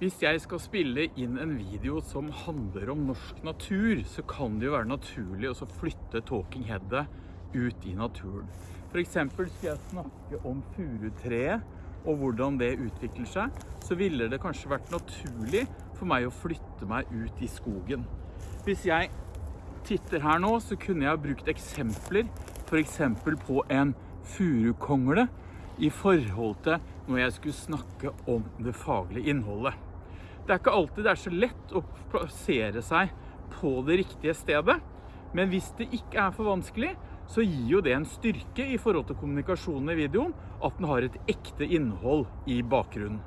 Hvis jeg skal spille inn en video som handler om norsk natur, så kan det jo være naturlig å flytte talking headet ut i naturen. For eksempel skal jeg snakke om furutreet og hvordan det utvikler seg, så ville det kanskje vært naturlig for meg å flytte meg ut i skogen. Hvis jeg titter her nå, så kunne jeg brukt eksempler, for eksempel på en furukongle, i forhold til når jeg skulle snakke om det faglige innholdet. Det er ikke alltid det er så lett å plassere seg på det riktige stedet, men hvis det ikke er for vanskelig, så gir jo det en styrke i forhold til kommunikasjonen i videoen, at den har et ekte innhold i bakgrunnen.